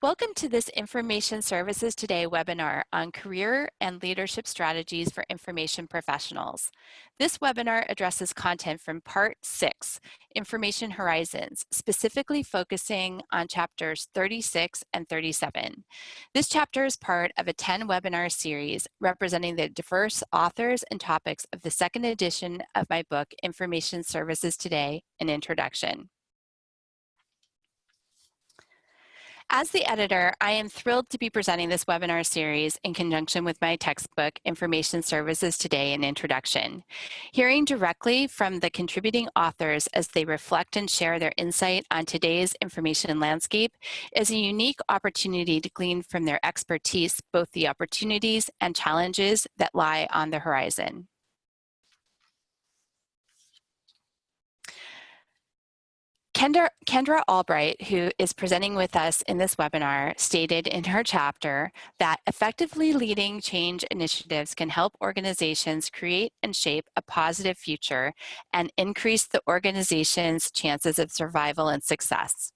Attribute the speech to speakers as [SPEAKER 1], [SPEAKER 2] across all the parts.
[SPEAKER 1] Welcome to this Information Services Today webinar on career and leadership strategies for information professionals. This webinar addresses content from part six, Information Horizons, specifically focusing on chapters 36 and 37. This chapter is part of a 10 webinar series representing the diverse authors and topics of the second edition of my book, Information Services Today, an Introduction. As the editor, I am thrilled to be presenting this webinar series in conjunction with my textbook, Information Services Today, an Introduction. Hearing directly from the contributing authors as they reflect and share their insight on today's information landscape is a unique opportunity to glean from their expertise both the opportunities and challenges that lie on the horizon. Kendra, Kendra Albright, who is presenting with us in this webinar, stated in her chapter that effectively leading change initiatives can help organizations create and shape a positive future and increase the organization's chances of survival and success.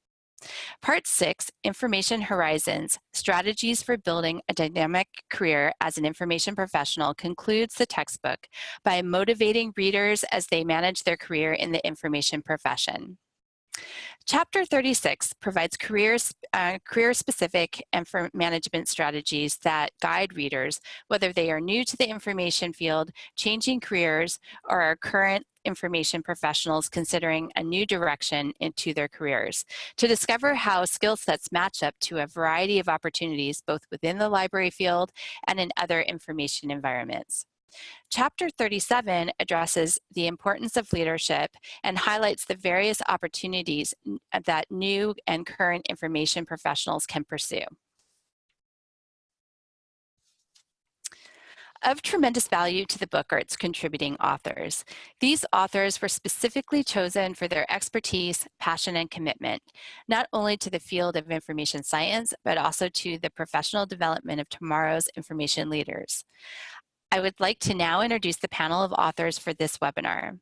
[SPEAKER 1] Part six, Information Horizons, Strategies for Building a Dynamic Career as an Information Professional concludes the textbook by motivating readers as they manage their career in the information profession. Chapter 36 provides uh, career-specific and for management strategies that guide readers, whether they are new to the information field, changing careers, or are current information professionals considering a new direction into their careers to discover how skill sets match up to a variety of opportunities both within the library field and in other information environments. Chapter 37 addresses the importance of leadership and highlights the various opportunities uh, that new and current information professionals can pursue. Of tremendous value to the book are its contributing authors. These authors were specifically chosen for their expertise, passion, and commitment, not only to the field of information science, but also to the professional development of tomorrow's information leaders. I would like to now introduce the panel of authors for this webinar.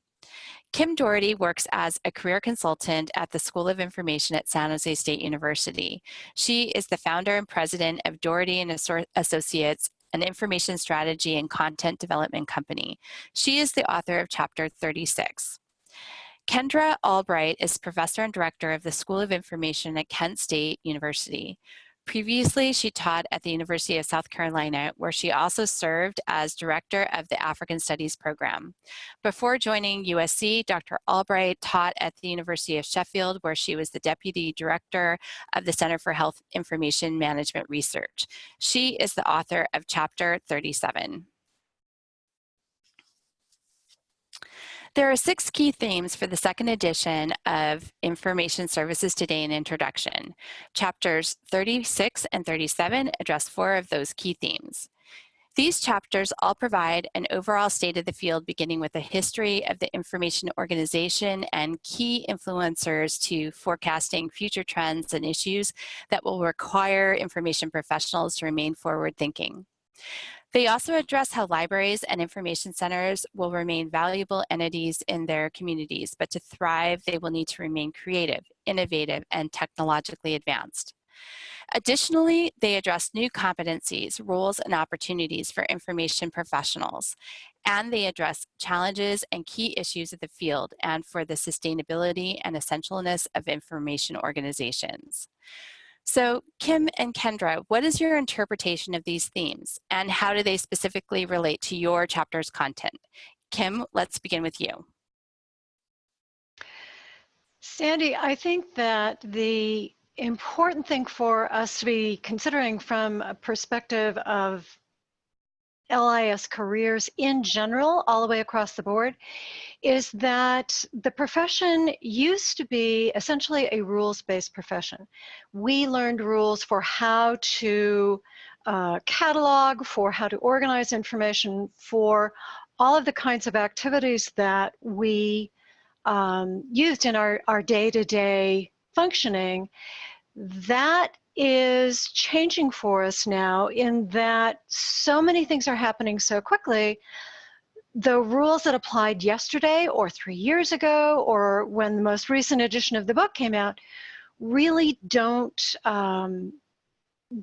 [SPEAKER 1] Kim Dority works as a career consultant at the School of Information at San Jose State University. She is the founder and president of Dority and Associates, an information strategy and content development company. She is the author of chapter 36. Kendra Albright is professor and director of the School of Information at Kent State University. Previously, she taught at the University of South Carolina, where she also served as director of the African Studies program. Before joining USC, Dr. Albright taught at the University of Sheffield, where she was the deputy director of the Center for Health Information Management Research. She is the author of chapter 37. There are six key themes for the second edition of Information Services Today in Introduction. Chapters 36 and 37 address four of those key themes. These chapters all provide an overall state of the field beginning with a history of the information organization and key influencers to forecasting future trends and issues that will require information professionals to remain forward thinking. They also address how libraries and information centers will remain valuable entities in their communities, but to thrive, they will need to remain creative, innovative, and technologically advanced. Additionally, they address new competencies, roles, and opportunities for information professionals, and they address challenges and key issues of the field and for the sustainability and essentialness of information organizations. So Kim and Kendra, what is your interpretation of these themes and how do they specifically relate to your chapter's content? Kim, let's begin with you.
[SPEAKER 2] Sandy, I think that the important thing for us to be considering from a perspective of LIS careers in general, all the way across the board, is that the profession used to be essentially a rules-based profession. We learned rules for how to uh, catalog, for how to organize information, for all of the kinds of activities that we um, used in our, our day-to-day -day functioning. That is changing for us now in that so many things are happening so quickly. The rules that applied yesterday or three years ago or when the most recent edition of the book came out really don't um,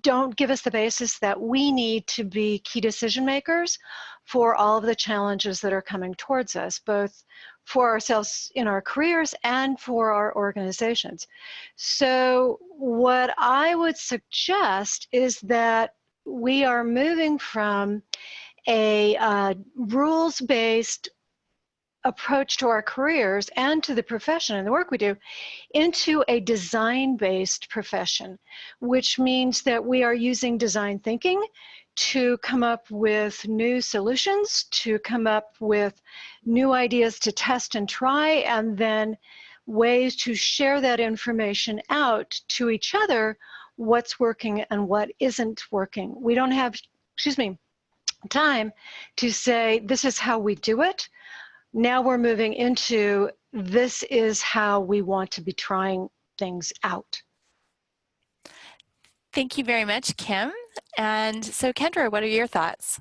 [SPEAKER 2] don't give us the basis that we need to be key decision makers for all of the challenges that are coming towards us, both for ourselves in our careers and for our organizations. So what I would suggest is that we are moving from a uh, rules-based approach to our careers and to the profession and the work we do into a design-based profession, which means that we are using design thinking to come up with new solutions, to come up with new ideas to test and try, and then ways to share that information out to each other, what's working and what isn't working. We don't have, excuse me, time to say, this is how we do it. Now we're moving into, this is how we want to be trying things out.
[SPEAKER 1] Thank you very much, Kim. And so Kendra, what are your thoughts?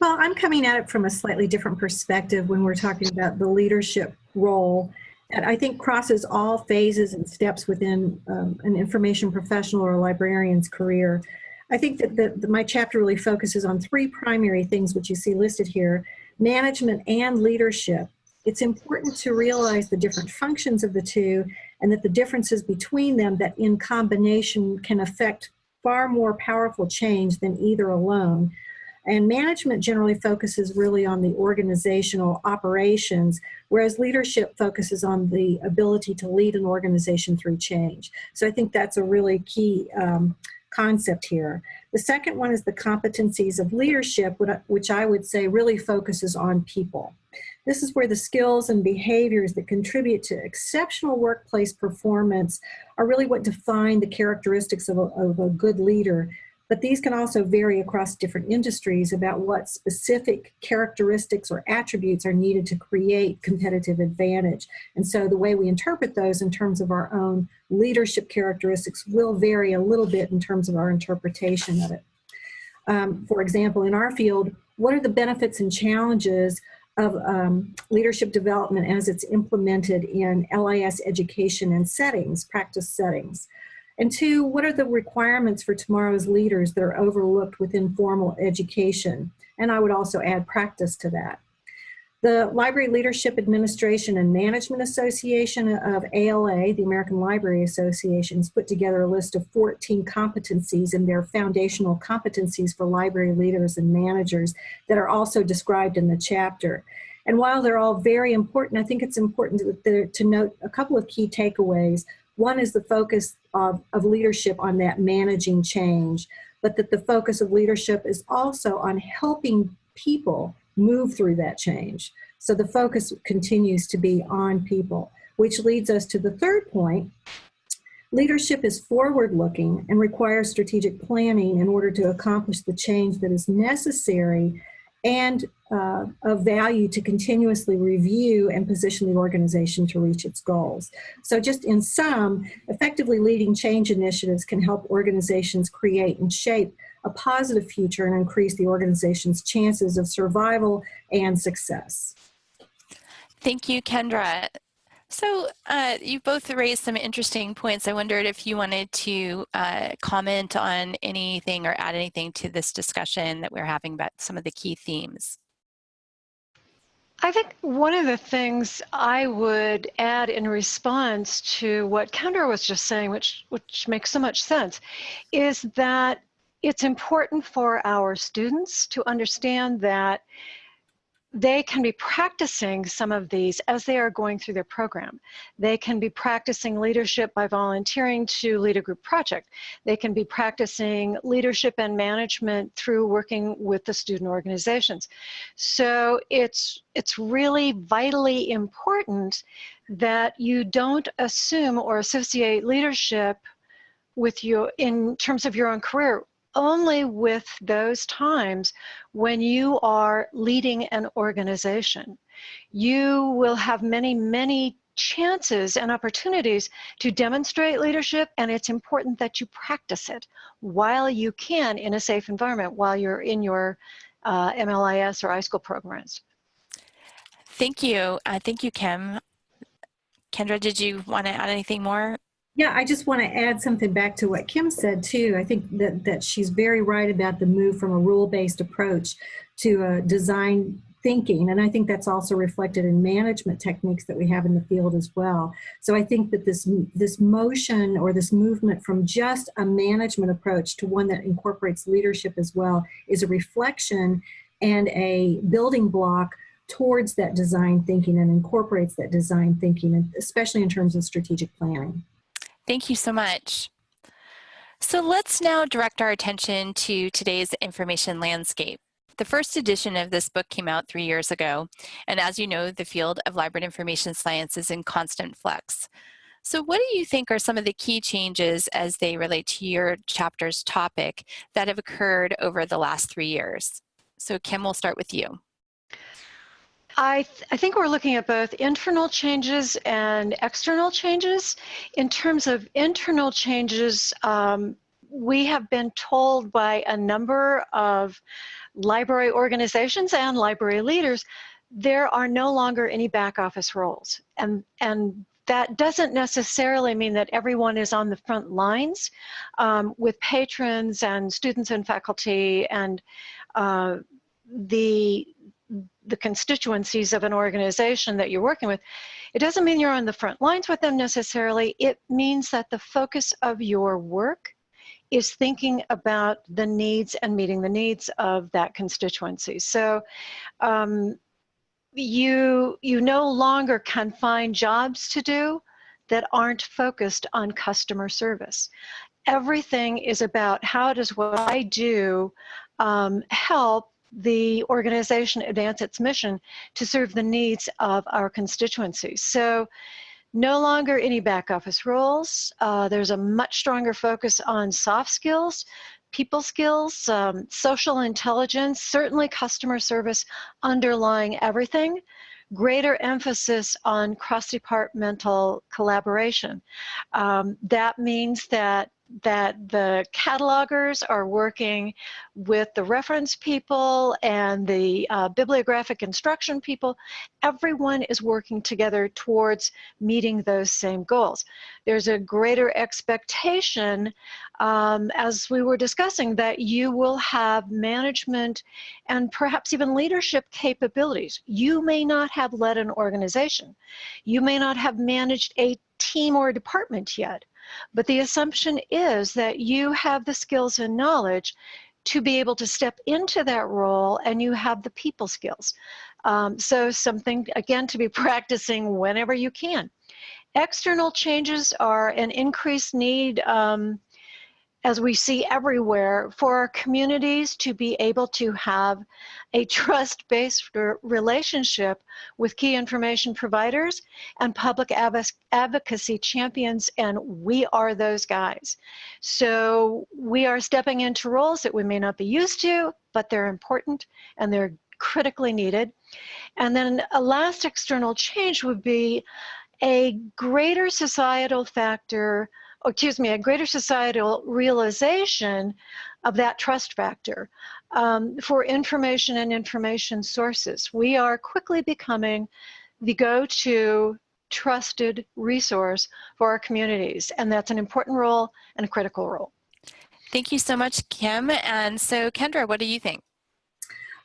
[SPEAKER 3] Well, I'm coming at it from a slightly different perspective when we're talking about the leadership role that I think crosses all phases and steps within um, an information professional or librarian's career. I think that the, the, my chapter really focuses on three primary things which you see listed here, management and leadership. It's important to realize the different functions of the two and that the differences between them that in combination can affect far more powerful change than either alone. And management generally focuses really on the organizational operations, whereas leadership focuses on the ability to lead an organization through change. So I think that's a really key um, concept here. The second one is the competencies of leadership, which I would say really focuses on people. This is where the skills and behaviors that contribute to exceptional workplace performance are really what define the characteristics of a, of a good leader but these can also vary across different industries about what specific characteristics or attributes are needed to create competitive advantage. And so the way we interpret those in terms of our own leadership characteristics will vary a little bit in terms of our interpretation of it. Um, for example, in our field, what are the benefits and challenges of um, leadership development as it's implemented in LIS education and settings, practice settings? And two, what are the requirements for tomorrow's leaders that are overlooked within formal education? And I would also add practice to that. The Library Leadership Administration and Management Association of ALA, the American Library Association, has put together a list of 14 competencies and their foundational competencies for library leaders and managers that are also described in the chapter. And while they're all very important, I think it's important to, to note a couple of key takeaways. One is the focus of, of leadership on that managing change, but that the focus of leadership is also on helping people move through that change. So the focus continues to be on people, which leads us to the third point. Leadership is forward-looking and requires strategic planning in order to accomplish the change that is necessary and uh, of value to continuously review and position the organization to reach its goals. So just in sum, effectively leading change initiatives can help organizations create and shape a positive future and increase the organization's chances of survival and success.
[SPEAKER 1] Thank you, Kendra. So uh, you both raised some interesting points. I wondered if you wanted to uh, comment on anything or add anything to this discussion that we're having about some of the key themes.
[SPEAKER 2] I think one of the things I would add in response to what Kendra was just saying, which, which makes so much sense, is that it's important for our students to understand that they can be practicing some of these as they are going through their program. They can be practicing leadership by volunteering to lead a group project. They can be practicing leadership and management through working with the student organizations. So it's, it's really vitally important that you don't assume or associate leadership with you in terms of your own career only with those times when you are leading an organization. You will have many, many chances and opportunities to demonstrate leadership and it's important that you practice it while you can in a safe environment while you're in your uh, MLIS or iSchool programs.
[SPEAKER 1] Thank you. Uh, thank you, Kim. Kendra, did you want to add anything more?
[SPEAKER 3] Yeah, I just want to add something back to what Kim said too. I think that, that she's very right about the move from a rule-based approach to a design thinking. And I think that's also reflected in management techniques that we have in the field as well. So I think that this, this motion or this movement from just a management approach to one that incorporates leadership as well is a reflection and a building block towards that design thinking and incorporates that design thinking, especially in terms of strategic planning.
[SPEAKER 1] Thank you so much. So let's now direct our attention to today's information landscape. The first edition of this book came out three years ago, and as you know, the field of library information science is in constant flux. So what do you think are some of the key changes as they relate to your chapter's topic that have occurred over the last three years? So Kim, we'll start with you.
[SPEAKER 2] I, th I think we're looking at both internal changes and external changes. In terms of internal changes, um, we have been told by a number of library organizations and library leaders there are no longer any back office roles. And, and that doesn't necessarily mean that everyone is on the front lines um, with patrons and students and faculty and uh, the the constituencies of an organization that you're working with, it doesn't mean you're on the front lines with them necessarily. It means that the focus of your work is thinking about the needs and meeting the needs of that constituency. So um, you, you no longer can find jobs to do that aren't focused on customer service. Everything is about how does what I do um, help the organization advance its mission to serve the needs of our constituencies. So no longer any back office roles. Uh, there's a much stronger focus on soft skills, people skills, um, social intelligence, certainly customer service underlying everything. Greater emphasis on cross-departmental collaboration. Um, that means that that the catalogers are working with the reference people and the uh, bibliographic instruction people. Everyone is working together towards meeting those same goals. There's a greater expectation, um, as we were discussing, that you will have management and perhaps even leadership capabilities. You may not have led an organization. You may not have managed a team or a department yet but the assumption is that you have the skills and knowledge to be able to step into that role and you have the people skills. Um, so something, again, to be practicing whenever you can. External changes are an increased need um, as we see everywhere, for our communities to be able to have a trust-based relationship with key information providers and public advocacy champions, and we are those guys. So we are stepping into roles that we may not be used to, but they're important and they're critically needed. And then a last external change would be a greater societal factor excuse me, a greater societal realization of that trust factor um, for information and information sources. We are quickly becoming the go-to trusted resource for our communities, and that's an important role and a critical role.
[SPEAKER 1] Thank you so much, Kim. And so, Kendra, what do you think?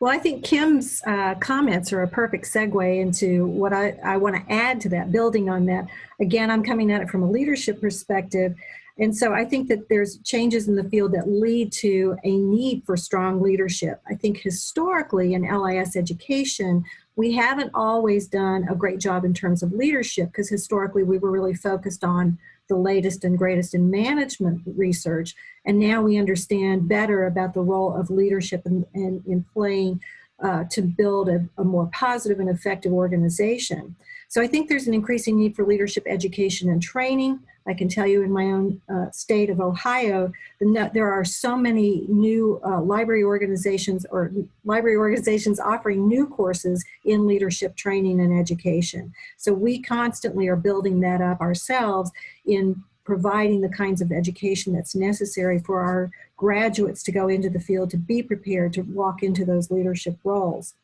[SPEAKER 3] Well, I think Kim's uh, comments are a perfect segue into what I, I want to add to that, building on that. Again, I'm coming at it from a leadership perspective. And so I think that there's changes in the field that lead to a need for strong leadership. I think historically in LIS education, we haven't always done a great job in terms of leadership because historically we were really focused on the latest and greatest in management research. And now we understand better about the role of leadership in, in, in, playing uh, to build a, a more positive and effective organization. So I think there's an increasing need for leadership education and training. I can tell you in my own uh, state of Ohio, the, there are so many new uh, library organizations or library organizations offering new courses in leadership training and education. So we constantly are building that up ourselves in providing the kinds of education that's necessary for our graduates to go into the field to be prepared to walk into those leadership roles.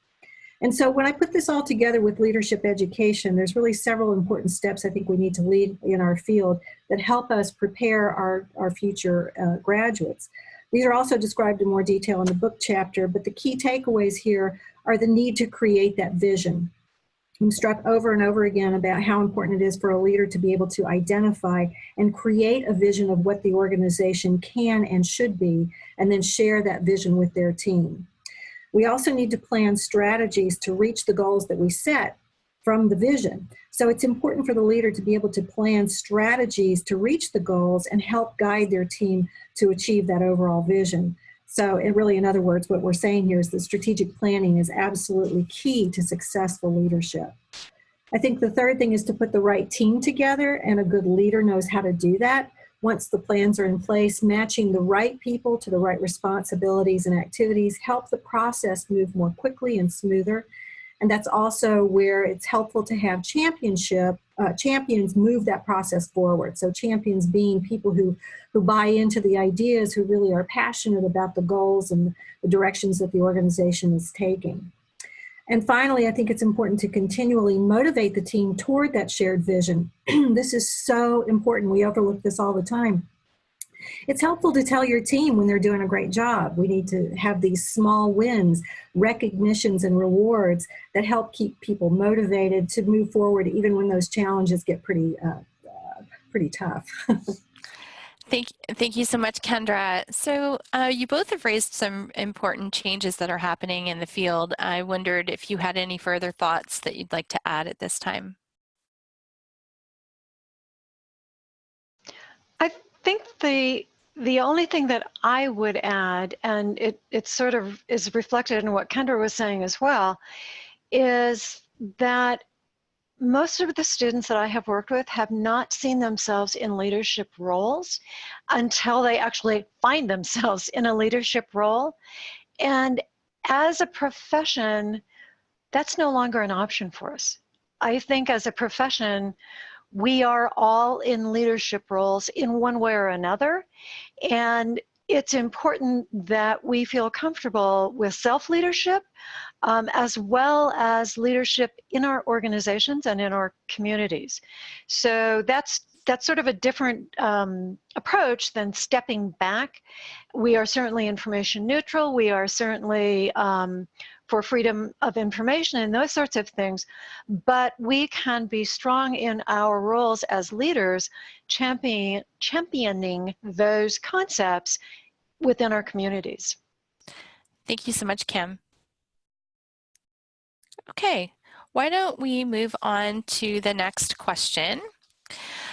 [SPEAKER 3] And so when I put this all together with leadership education, there's really several important steps I think we need to lead in our field that help us prepare our, our future uh, graduates. These are also described in more detail in the book chapter, but the key takeaways here are the need to create that vision. I'm struck over and over again about how important it is for a leader to be able to identify and create a vision of what the organization can and should be, and then share that vision with their team. We also need to plan strategies to reach the goals that we set from the vision. So it's important for the leader to be able to plan strategies to reach the goals and help guide their team to achieve that overall vision. So it really, in other words, what we're saying here is that strategic planning is absolutely key to successful leadership. I think the third thing is to put the right team together and a good leader knows how to do that once the plans are in place, matching the right people to the right responsibilities and activities help the process move more quickly and smoother. And that's also where it's helpful to have championship, uh, champions move that process forward. So champions being people who, who buy into the ideas, who really are passionate about the goals and the directions that the organization is taking. And finally, I think it's important to continually motivate the team toward that shared vision. this is so important. We overlook this all the time. It's helpful to tell your team when they're doing a great job. We need to have these small wins, recognitions and rewards that help keep people motivated to move forward even when those challenges get pretty, uh, uh, pretty tough.
[SPEAKER 1] Thank, thank you so much, Kendra. So uh, you both have raised some important changes that are happening in the field. I wondered if you had any further thoughts that you'd like to add at this time.
[SPEAKER 2] I think the the only thing that I would add, and it, it sort of is reflected in what Kendra was saying as well, is that most of the students that I have worked with have not seen themselves in leadership roles until they actually find themselves in a leadership role. And as a profession, that's no longer an option for us. I think as a profession, we are all in leadership roles in one way or another. And it's important that we feel comfortable with self-leadership um, as well as leadership in our organizations and in our communities. So that's that's sort of a different um, approach than stepping back. We are certainly information neutral. We are certainly um, for freedom of information and those sorts of things, but we can be strong in our roles as leaders, champion, championing those concepts within our communities.
[SPEAKER 1] Thank you so much, Kim. Okay, why don't we move on to the next question?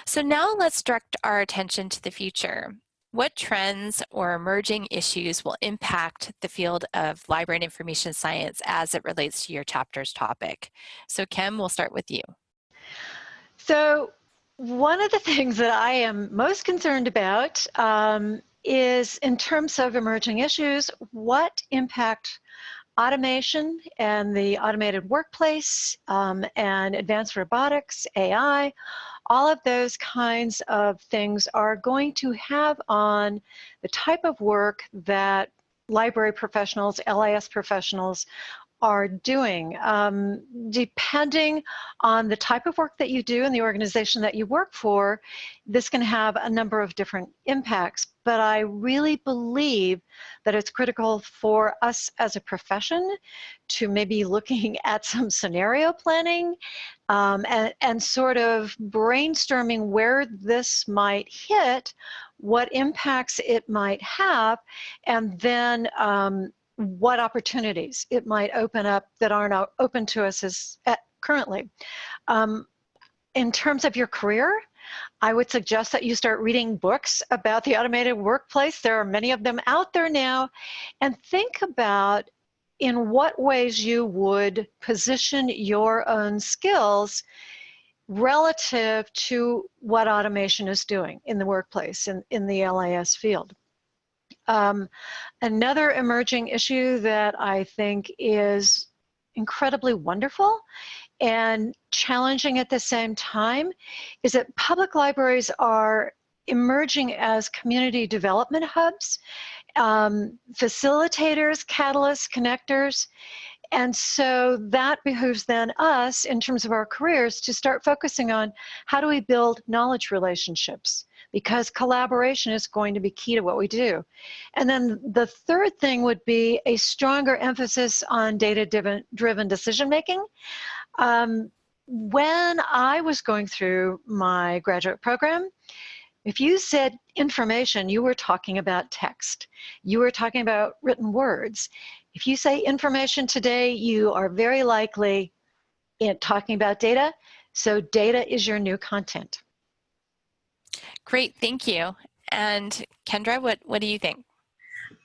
[SPEAKER 1] So now let's direct our attention to the future. What trends or emerging issues will impact the field of library and information science as it relates to your chapter's topic? So Kim, we'll start with you.
[SPEAKER 2] So one of the things that I am most concerned about um, is in terms of emerging issues, what impact automation and the automated workplace um, and advanced robotics, AI, all of those kinds of things are going to have on the type of work that library professionals, LIS professionals are doing. Um, depending on the type of work that you do and the organization that you work for, this can have a number of different impacts. But I really believe that it's critical for us as a profession to maybe looking at some scenario planning um, and, and sort of brainstorming where this might hit, what impacts it might have, and then um, what opportunities it might open up that aren't open to us as at, currently. Um, in terms of your career, I would suggest that you start reading books about the automated workplace. There are many of them out there now. And think about in what ways you would position your own skills relative to what automation is doing in the workplace, in, in the LIS field. Um, another emerging issue that I think is incredibly wonderful and challenging at the same time is that public libraries are emerging as community development hubs, um, facilitators, catalysts, connectors, And so that behooves then us, in terms of our careers, to start focusing on how do we build knowledge relationships because collaboration is going to be key to what we do. And then the third thing would be a stronger emphasis on data driven decision making. Um, when I was going through my graduate program, if you said information, you were talking about text. You were talking about written words. If you say information today, you are very likely in talking about data. So data is your new content.
[SPEAKER 1] Great, thank you. And Kendra, what, what do you think?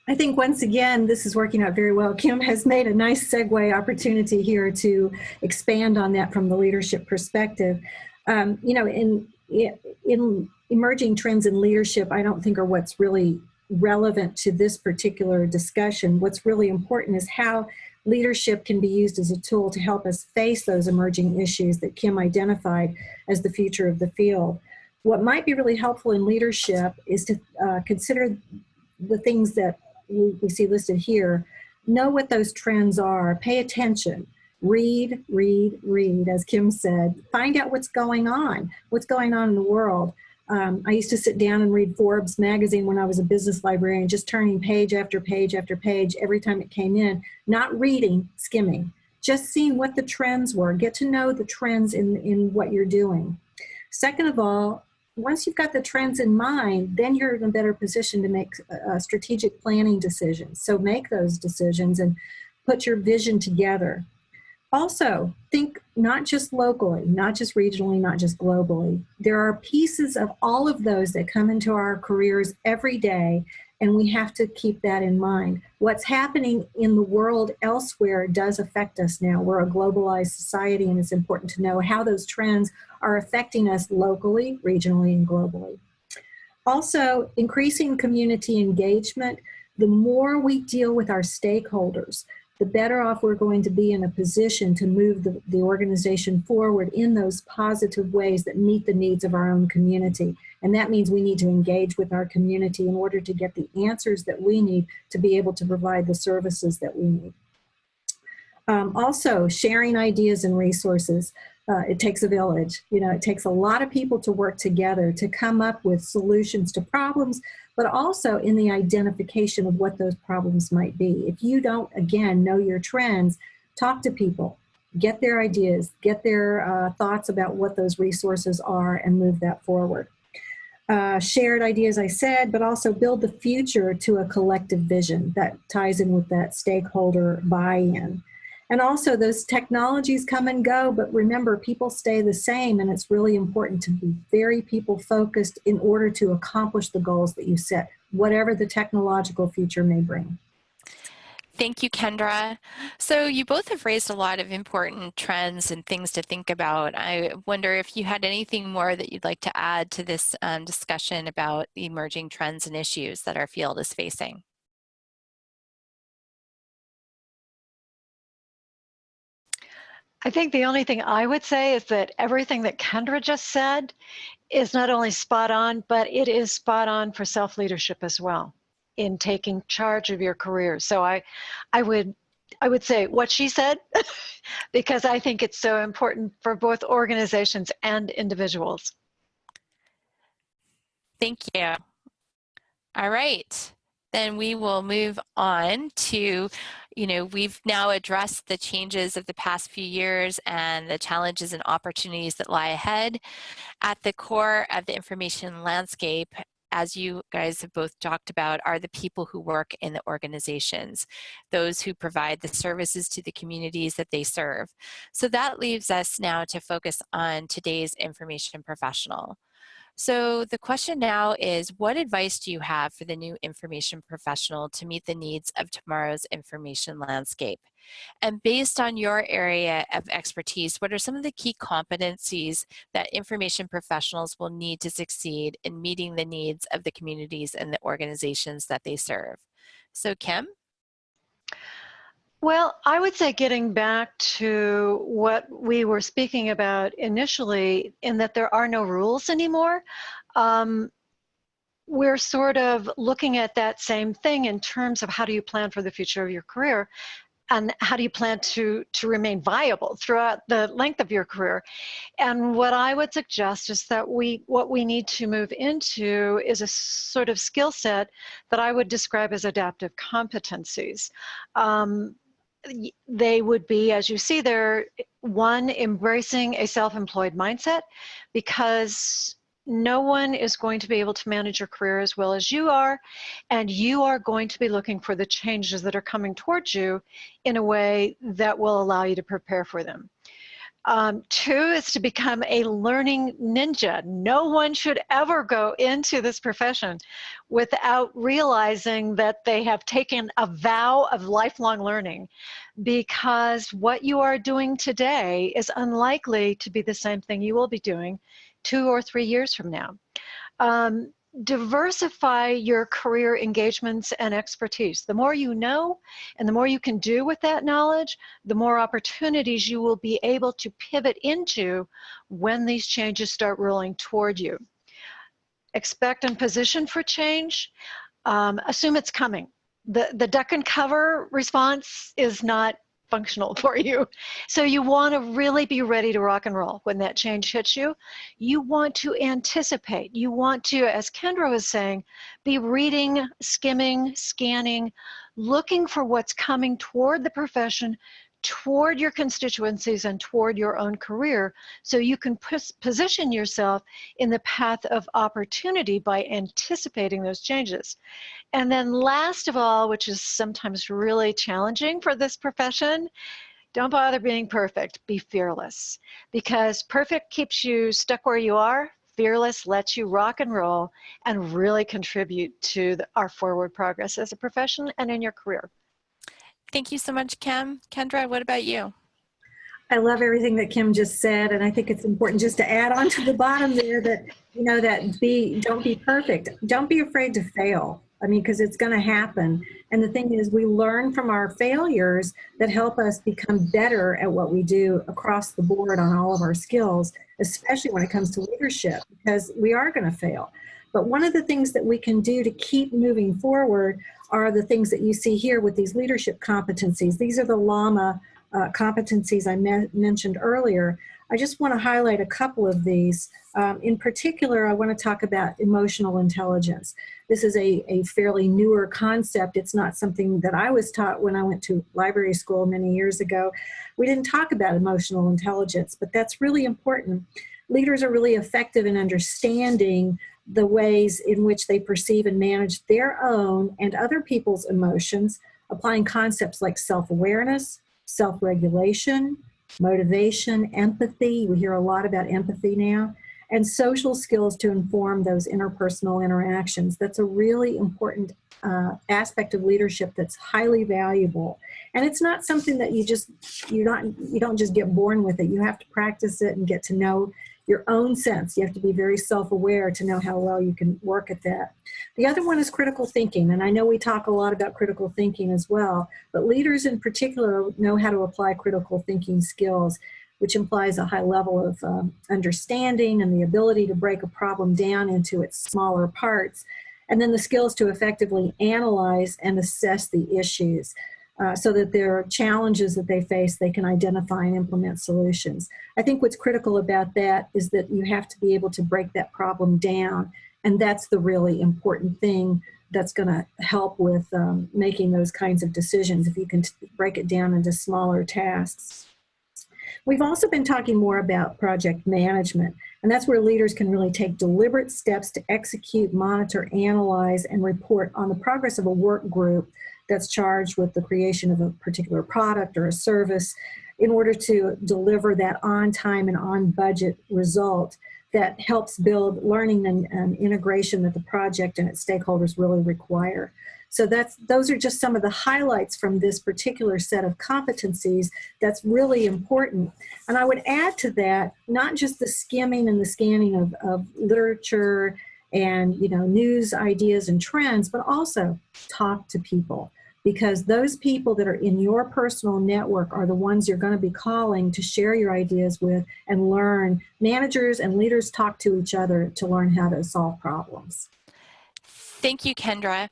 [SPEAKER 3] I think once again, this is working out very well. Kim has made a nice segue opportunity here to expand on that from the leadership perspective. Um, you know, in, in emerging trends in leadership, I don't think are what's really relevant to this particular discussion. What's really important is how leadership can be used as a tool to help us face those emerging issues that Kim identified as the future of the field. What might be really helpful in leadership is to uh, consider the things that we, we see listed here. Know what those trends are, pay attention, read, read, read, as Kim said. Find out what's going on, what's going on in the world. Um, I used to sit down and read Forbes magazine when I was a business librarian, just turning page after page after page every time it came in, not reading, skimming, just seeing what the trends were. Get to know the trends in, in what you're doing. Second of all, once you've got the trends in mind, then you're in a better position to make uh, strategic planning decisions. So make those decisions and put your vision together. Also, think not just locally, not just regionally, not just globally. There are pieces of all of those that come into our careers every day and we have to keep that in mind. What's happening in the world elsewhere does affect us now. We're a globalized society and it's important to know how those trends are affecting us locally, regionally, and globally. Also, increasing community engagement. The more we deal with our stakeholders, the better off we're going to be in a position to move the, the organization forward in those positive ways that meet the needs of our own community. And that means we need to engage with our community in order to get the answers that we need to be able to provide the services that we need. Um, also, sharing ideas and resources. Uh, it takes a village. You know, it takes a lot of people to work together to come up with solutions to problems, but also in the identification of what those problems might be. If you don't, again, know your trends, talk to people, get their ideas, get their uh, thoughts about what those resources are and move that forward. Uh, shared ideas, I said, but also build the future to a collective vision that ties in with that stakeholder buy-in. And also those technologies come and go, but remember people stay the same and it's really important to be very people focused in order to accomplish the goals that you set, whatever the technological future may bring.
[SPEAKER 1] Thank you, Kendra. So you both have raised a lot of important trends and things to think about. I wonder if you had anything more that you'd like to add to this um, discussion about the emerging trends and issues that our field is facing.
[SPEAKER 2] I think the only thing I would say is that everything that Kendra just said is not only spot on, but it is spot on for self-leadership as well in taking charge of your career. So I, I would, I would say what she said, because I think it's so important for both organizations and individuals.
[SPEAKER 1] Thank you. All right, then we will move on to, you know, we've now addressed the changes of the past few years and the challenges and opportunities that lie ahead. At the core of the information landscape as you guys have both talked about, are the people who work in the organizations, those who provide the services to the communities that they serve. So that leaves us now to focus on today's information professional. So the question now is, what advice do you have for the new information professional to meet the needs of tomorrow's information landscape? And based on your area of expertise, what are some of the key competencies that information professionals will need to succeed in meeting the needs of the communities and the organizations that they serve? So Kim?
[SPEAKER 2] Well, I would say getting back to what we were speaking about initially, in that there are no rules anymore. Um, we're sort of looking at that same thing in terms of how do you plan for the future of your career. and how do you plan to to remain viable throughout the length of your career and what i would suggest is that we what we need to move into is a sort of skill set that i would describe as adaptive competencies um, they would be as you see there one embracing a self-employed mindset because no one is going to be able to manage your career as well as you are, and you are going to be looking for the changes that are coming towards you in a way that will allow you to prepare for them. Um, two is to become a learning ninja. No one should ever go into this profession without realizing that they have taken a vow of lifelong learning because what you are doing today is unlikely to be the same thing you will be doing two or three years from now. Um, diversify your career engagements and expertise. The more you know and the more you can do with that knowledge, the more opportunities you will be able to pivot into when these changes start rolling toward you. Expect and position for change. Um, assume it's coming. The, the duck and cover response is not functional for you. So you want to really be ready to rock and roll when that change hits you. You want to anticipate. You want to, as Kendra was saying, be reading, skimming, scanning, looking for what's coming toward the profession toward your constituencies and toward your own career so you can pos position yourself in the path of opportunity by anticipating those changes. And then last of all, which is sometimes really challenging for this profession, don't bother being perfect, be fearless. Because perfect keeps you stuck where you are, fearless lets you rock and roll and really contribute to the, our forward progress as a profession and in your career.
[SPEAKER 1] Thank you so much, Kim. Kendra, what about you?
[SPEAKER 3] I love everything that Kim just said, and I think it's important just to add on to the bottom there that you know that be don't be perfect. Don't be afraid to fail. I mean, because it's going to happen. And the thing is, we learn from our failures that help us become better at what we do across the board on all of our skills, especially when it comes to leadership, because we are going to fail. But one of the things that we can do to keep moving forward are the things that you see here with these leadership competencies. These are the LLAMA uh, competencies I me mentioned earlier. I just want to highlight a couple of these. Um, in particular, I want to talk about emotional intelligence. This is a, a fairly newer concept. It's not something that I was taught when I went to library school many years ago. We didn't talk about emotional intelligence, but that's really important. Leaders are really effective in understanding the ways in which they perceive and manage their own and other people's emotions, applying concepts like self-awareness, self-regulation, motivation, empathy. We hear a lot about empathy now. And social skills to inform those interpersonal interactions. That's a really important uh, aspect of leadership that's highly valuable. And it's not something that you just, you don't, you don't just get born with it. You have to practice it and get to know your own sense. You have to be very self-aware to know how well you can work at that. The other one is critical thinking, and I know we talk a lot about critical thinking as well, but leaders in particular know how to apply critical thinking skills, which implies a high level of um, understanding and the ability to break a problem down into its smaller parts, and then the skills to effectively analyze and assess the issues uh, so that there are challenges that they face, they can identify and implement solutions. I think what's critical about that is that you have to be able to break that problem down. And that's the really important thing that's going to help with um, making those kinds of decisions if you can break it down into smaller tasks. We've also been talking more about project management, and that's where leaders can really take deliberate steps to execute, monitor, analyze, and report on the progress of a work group that's charged with the creation of a particular product or a service in order to deliver that on time and on budget result that helps build learning and, and, integration that the project and its stakeholders really require. So that's those are just some of the highlights from this particular set of competencies that's really important. And I would add to that, not just the skimming and the scanning of, of literature and you know news ideas and trends, but also talk to people because those people that are in your personal network are the ones you're going to be calling to share your ideas with and learn. Managers and leaders talk to each other to learn how to solve problems.
[SPEAKER 1] Thank you, Kendra.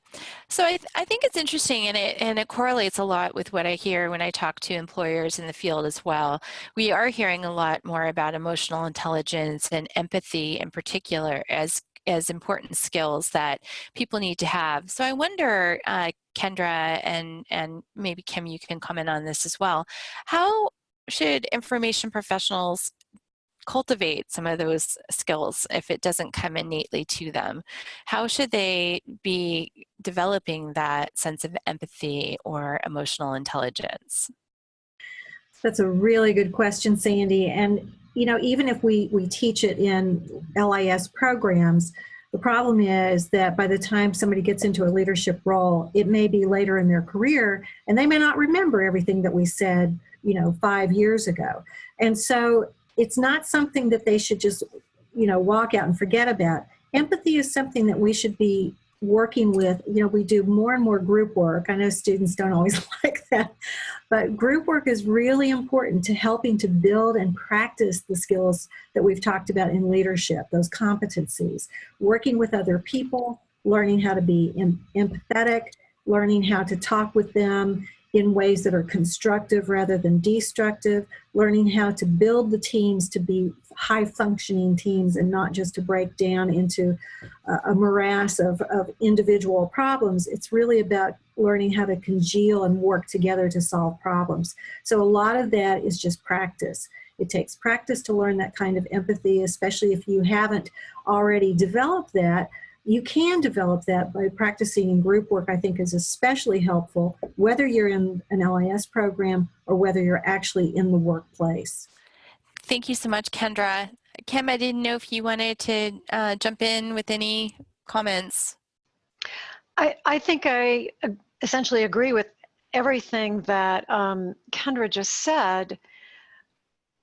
[SPEAKER 1] So I, th I think it's interesting and it, and it correlates a lot with what I hear when I talk to employers in the field as well. We are hearing a lot more about emotional intelligence and empathy in particular as as important skills that people need to have. So I wonder, uh, Kendra and, and maybe Kim, you can comment on this as well. How should information professionals cultivate some of those skills if it doesn't come innately to them? How should they be developing that sense of empathy or emotional intelligence?
[SPEAKER 3] That's a really good question, Sandy. And you know, even if we, we teach it in LIS programs, the problem is that by the time somebody gets into a leadership role, it may be later in their career and they may not remember everything that we said, you know, five years ago. And so it's not something that they should just, you know, walk out and forget about. Empathy is something that we should be working with, you know, we do more and more group work. I know students don't always like that, but group work is really important to helping to build and practice the skills that we've talked about in leadership, those competencies, working with other people, learning how to be empathetic, learning how to talk with them in ways that are constructive rather than destructive, learning how to build the teams to be high functioning teams and not just to break down into a, morass of, of individual problems. It's really about learning how to congeal and work together to solve problems. So a lot of that is just practice. It takes practice to learn that kind of empathy, especially if you haven't already developed that you can develop that by practicing in group work, I think is especially helpful, whether you're in an LIS program or whether you're actually in the workplace.
[SPEAKER 1] Thank you so much, Kendra. Kim, I didn't know if you wanted to uh, jump in with any comments.
[SPEAKER 2] I, I think I essentially agree with everything that um, Kendra just said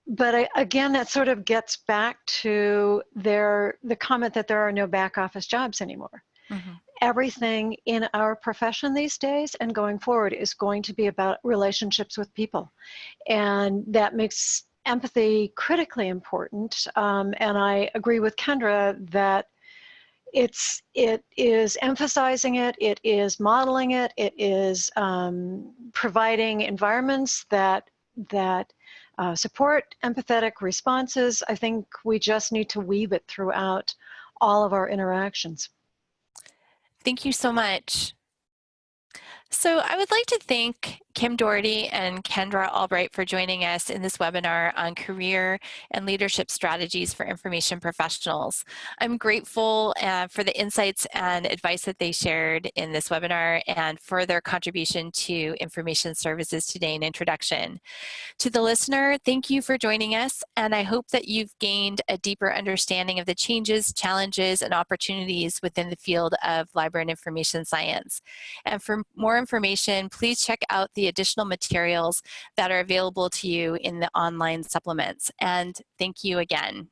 [SPEAKER 2] but I, again, that sort of gets back to their the comment that there are no back office jobs anymore. Mm-hmm. Everything in our profession these days and going forward is going to be about relationships with people, and that makes empathy critically important. Um, and I agree with Kendra that it's it is emphasizing it, it is modeling it, it is um, providing environments that that uh, support empathetic responses. I think we just need to weave it throughout all of our interactions.
[SPEAKER 1] Thank you so much. So I would like to thank Kim Dority and Kendra Albright for joining us in this webinar on career and leadership strategies for information professionals. I'm grateful uh, for the insights and advice that they shared in this webinar and for their contribution to information services today in introduction. To the listener, thank you for joining us and I hope that you've gained a deeper understanding of the changes, challenges, and opportunities within the field of library and information science. And for more information, please check out the additional materials that are available to you in the online supplements. And thank you again.